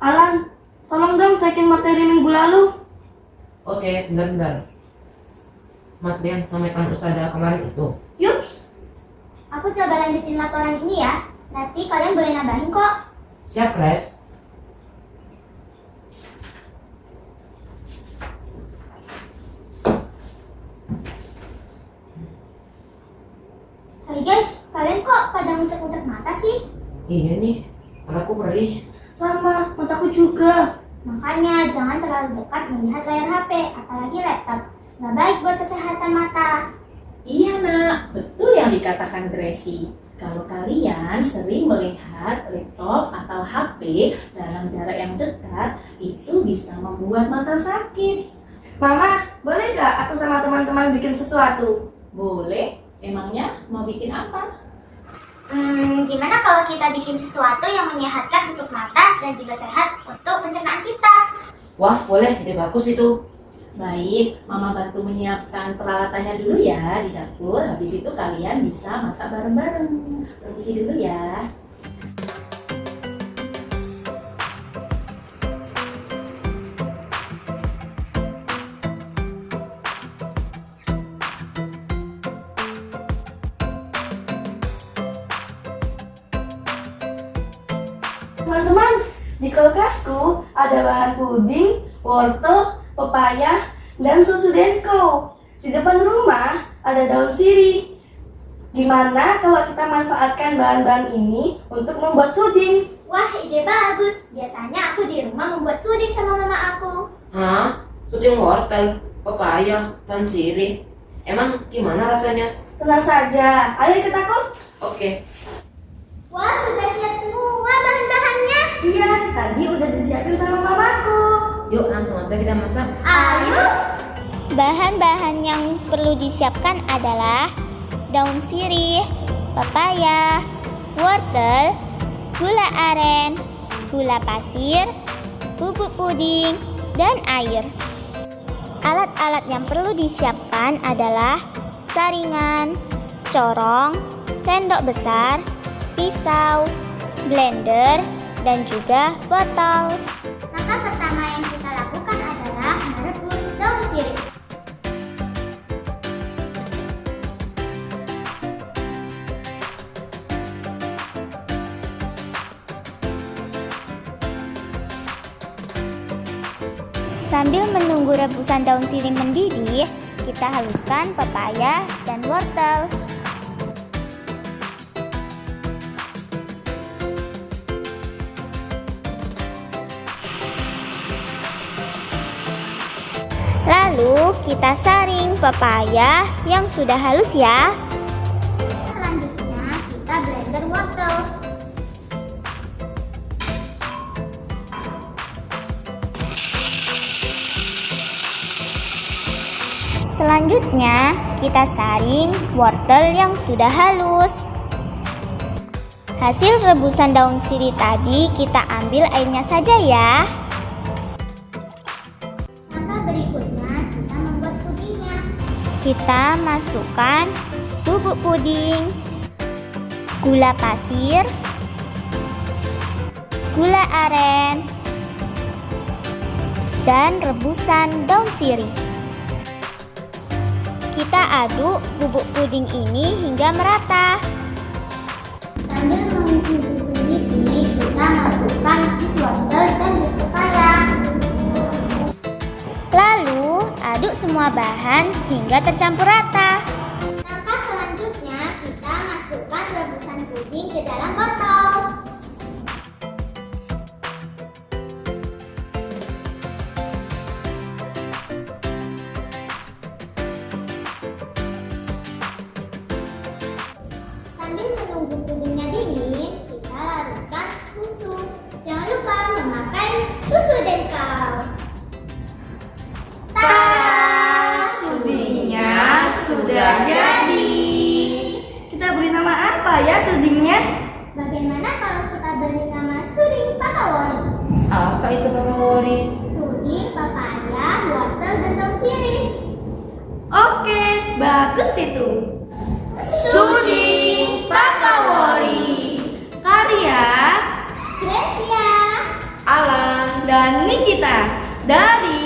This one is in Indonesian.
Alan, tolong dong cekin materi minggu lalu. Oke, bentar-bentar. Materi yang sampaikan Ustazah kemarin itu. Yups. Aku coba lanjutin laporan ini ya. Nanti kalian boleh nambahin kok. Siap, Res? Hai guys, kalian kok pada ngucek-ngucek mata sih? Iya nih, mataku perih. Sama, mataku juga. Makanya jangan terlalu dekat melihat layar HP, apalagi laptop. Nggak baik buat kesehatan mata. Iya nak, betul yang dikatakan Gracie. Kalau kalian sering melihat laptop atau HP dalam jarak yang dekat, itu bisa membuat mata sakit. Mama, boleh nggak aku sama teman-teman bikin sesuatu? Boleh? Emangnya mau bikin apa? Hmm, gimana kalau kita bikin sesuatu yang menyehatkan untuk mata dan juga sehat untuk pencernaan kita? Wah, boleh, ide bagus itu. Baik, Mama bantu menyiapkan peralatannya dulu ya di dapur. Habis itu kalian bisa masak bareng-bareng. Permisi dulu ya. Teman-teman, di kulkasku ada bahan puding, wortel, pepaya, dan susu denko. Di depan rumah ada daun sirih. Gimana kalau kita manfaatkan bahan-bahan ini untuk membuat suding? Wah, ide bagus. Biasanya aku di rumah membuat suding sama mama aku. Hah? Suding wortel, pepaya, dan sirih. Emang gimana rasanya? Tenang saja, ayo ikut aku. Oke, Wah, sudah siap semua bahan-bahannya. Iya, tadi udah disiapin sama mamaku. yuk langsung aja kita masak. Ayo. Bahan-bahan yang perlu disiapkan adalah daun sirih, pepaya, wortel, gula aren, gula pasir, bubuk puding, dan air. Alat-alat yang perlu disiapkan adalah saringan, corong, sendok besar, pisau, blender, dan juga botol. Langkah pertama yang kita lakukan adalah merebus daun sirih. Sambil menunggu rebusan daun sirih mendidih, kita haluskan pepaya dan wortel. Lalu kita saring pepaya yang sudah halus ya. Selanjutnya kita blender wortel. Selanjutnya kita saring wortel yang sudah halus. Hasil rebusan daun sirih tadi kita ambil airnya saja ya. Kita masukkan bubuk puding, gula pasir, gula aren, dan rebusan daun sirih. Kita aduk bubuk puding ini hingga merata. Sambil menunggu bubuk puding ini, kita masukkan jus wortel dan jus. Semua bahan hingga tercampur rata. Langkah selanjutnya, kita masukkan rebusan puding ke dalam selanjutnya Bagaimana kalau kita beri nama suding papawori? Apa itu papawori? Suding, papaya, wortel, dan daun sirih. Oke, bagus itu. Suding papawori. Karya Gracia, Alan, dan Nikita dari